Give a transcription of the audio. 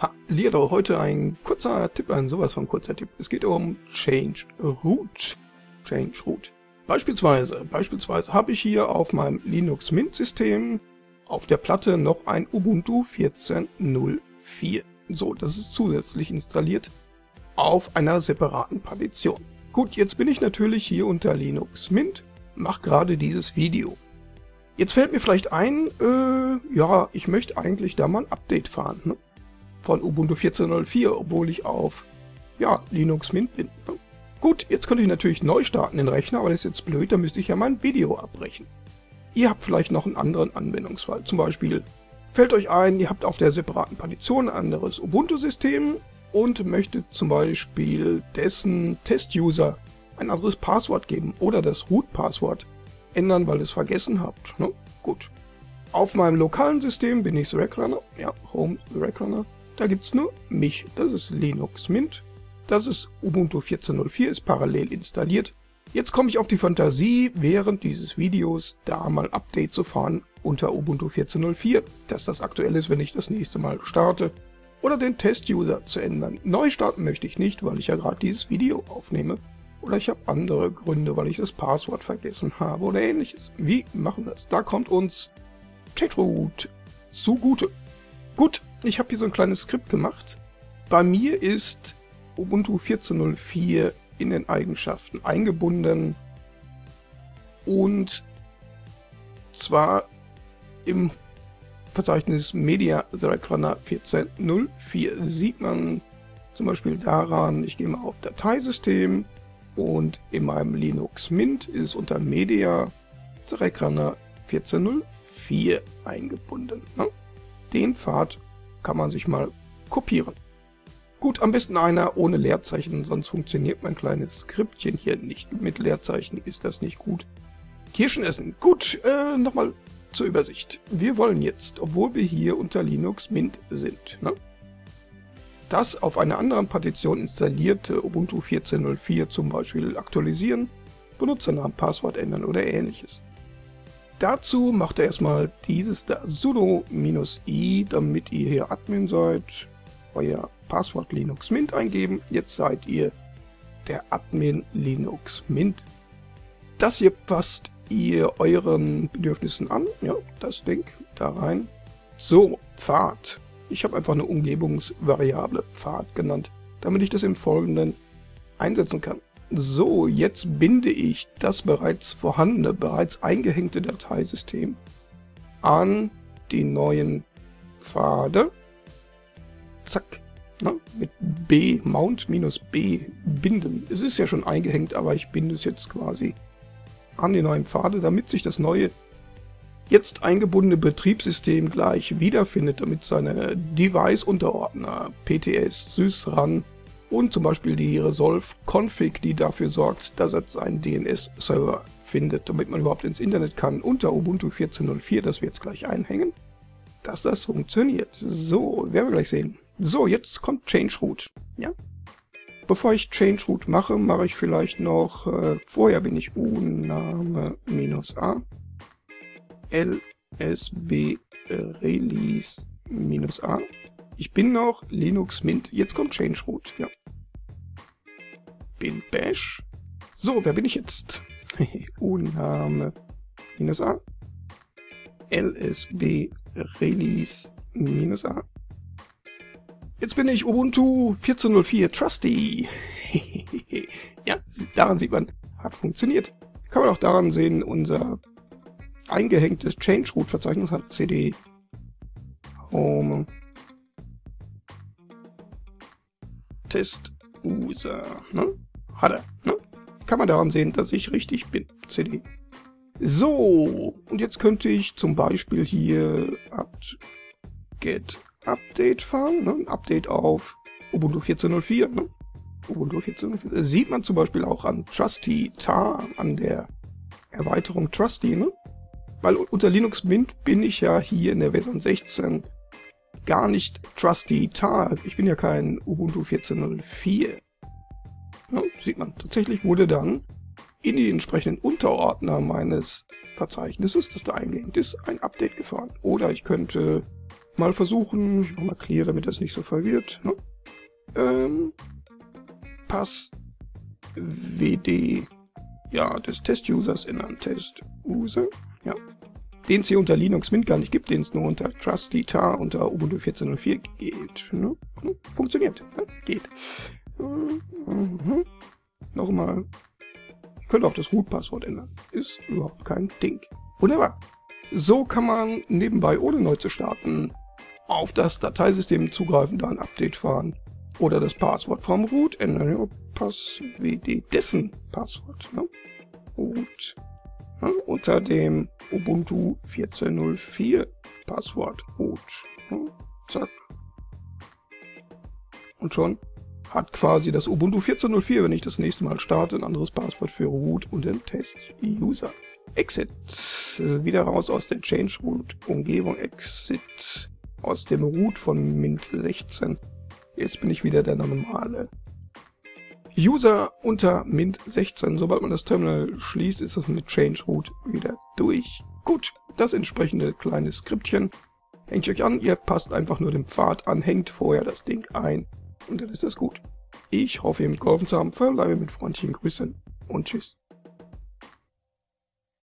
Ha, Liado, heute ein kurzer Tipp, ein sowas von kurzer Tipp. Es geht um Change Root. Change Root. Beispielsweise, beispielsweise habe ich hier auf meinem Linux Mint System auf der Platte noch ein Ubuntu 14.04. So, das ist zusätzlich installiert auf einer separaten Partition. Gut, jetzt bin ich natürlich hier unter Linux Mint, mache gerade dieses Video. Jetzt fällt mir vielleicht ein, äh, ja, ich möchte eigentlich da mal ein Update fahren. Ne? Von Ubuntu 14.04, obwohl ich auf ja, Linux Mint bin. Gut, jetzt könnte ich natürlich neu starten den Rechner, aber das ist jetzt blöd, da müsste ich ja mein Video abbrechen. Ihr habt vielleicht noch einen anderen Anwendungsfall, zum Beispiel fällt euch ein, ihr habt auf der separaten Partition ein anderes Ubuntu-System und möchtet zum Beispiel dessen Test-User ein anderes Passwort geben oder das Root-Passwort ändern, weil ihr es vergessen habt. Ne? Gut. Auf meinem lokalen System bin ich The Rackrunner, ja, Home The Rackrunner, da gibt es nur mich, das ist Linux Mint. Das ist Ubuntu 14.04, ist parallel installiert. Jetzt komme ich auf die Fantasie, während dieses Videos da mal Update zu fahren unter Ubuntu 14.04, dass das aktuell ist, wenn ich das nächste Mal starte. Oder den Test-User zu ändern. Neu starten möchte ich nicht, weil ich ja gerade dieses Video aufnehme. Oder ich habe andere Gründe, weil ich das Passwort vergessen habe oder ähnliches. Wie machen wir das? Da kommt uns Checkroot zugute. Gut, ich habe hier so ein kleines Skript gemacht. Bei mir ist Ubuntu 14.04 in den Eigenschaften eingebunden und zwar im Verzeichnis Media Direct Runner 14.04 sieht man zum Beispiel daran, ich gehe mal auf Dateisystem und in meinem Linux Mint ist unter Media Direct Runner 14.04 eingebunden. Ne? Den Pfad kann man sich mal kopieren. Gut, am besten einer ohne Leerzeichen, sonst funktioniert mein kleines Skriptchen hier nicht. Mit Leerzeichen ist das nicht gut. Kirschen essen. Gut, äh, nochmal zur Übersicht. Wir wollen jetzt, obwohl wir hier unter Linux Mint sind, ne? das auf einer anderen Partition installierte Ubuntu 14.04 zum Beispiel aktualisieren, Benutzernamen, Passwort ändern oder ähnliches. Dazu macht er erstmal dieses da sudo-i, damit ihr hier Admin seid, euer Passwort Linux Mint eingeben. Jetzt seid ihr der Admin Linux Mint. Das hier passt ihr euren Bedürfnissen an. Ja, das Ding da rein. So, Pfad. Ich habe einfach eine Umgebungsvariable Pfad genannt, damit ich das im Folgenden einsetzen kann. So, jetzt binde ich das bereits vorhandene, bereits eingehängte Dateisystem an die neuen Pfade. Zack. Na, mit B, Mount minus B, binden. Es ist ja schon eingehängt, aber ich binde es jetzt quasi an die neuen Pfade, damit sich das neue, jetzt eingebundene Betriebssystem gleich wiederfindet, damit seine Device-Unterordner, PTS, SysRAN, und zum Beispiel die Resolve-Config, die dafür sorgt, dass es einen DNS-Server findet, damit man überhaupt ins Internet kann, unter Ubuntu 14.04, das wir jetzt gleich einhängen, dass das funktioniert. So, werden wir gleich sehen. So, jetzt kommt Change Root. Ja? Bevor ich Change Root mache, mache ich vielleicht noch, äh, vorher bin ich uname minus ich bin noch Linux Mint. Jetzt kommt Change Root. Ja. Bin Bash. So, wer bin ich jetzt? Unname minus A. LSB Release minus A. Jetzt bin ich Ubuntu 14.04 Trusty. ja, daran sieht man, hat funktioniert. Kann man auch daran sehen, unser eingehängtes Change Root Verzeichnis hat CD Home Test-User. Ne? Hat er. Ne? Kann man daran sehen, dass ich richtig bin. CD. So, und jetzt könnte ich zum Beispiel hier apt get update fahren. Ne? Update auf Ubuntu 14.04. Ne? Ubuntu 14.04. Sieht man zum Beispiel auch an Trusty Tar, an der Erweiterung Trusty. Ne? Weil unter Linux Mint bin ich ja hier in der Version 16 gar nicht trusty Tar. Ich bin ja kein Ubuntu 14.04. Ja, sieht man. Tatsächlich wurde dann in die entsprechenden Unterordner meines Verzeichnisses, das da eingehängt ist, ein Update gefahren. Oder ich könnte mal versuchen, nochmal clear, damit das nicht so verwirrt, ne? ähm, Pass WD ja, des Test-Users in einem Test-User, ja, den es hier unter Linux Mint gar nicht gibt, den es nur unter Trusty Tar unter Ubuntu 14.04 geht. Ne? Funktioniert, ne? geht. Mhm. Nochmal. Könnt auch das Root-Passwort ändern. Ist überhaupt kein Ding. Wunderbar. So kann man nebenbei, ohne neu zu starten, auf das Dateisystem zugreifen, da ein Update fahren oder das Passwort vom Root ändern. Ja, Pass wie die dessen Passwort. Ne? Root. Ja, unter dem Ubuntu 14.04 Passwort Root. Ja, zack. Und schon hat quasi das Ubuntu 14.04, wenn ich das nächste Mal starte, ein anderes Passwort für Root und den Test-User. Exit. Wieder raus aus der Change Root Umgebung. Exit aus dem Root von Mint 16. Jetzt bin ich wieder der normale User unter Mint 16. Sobald man das Terminal schließt, ist das mit Change Root wieder durch. Gut, das entsprechende kleine Skriptchen hängt euch an. Ihr passt einfach nur den Pfad an, hängt vorher das Ding ein und dann ist das gut. Ich hoffe, ihr mitgeholfen zu haben. Verbleibe mit freundlichen Grüßen und tschüss.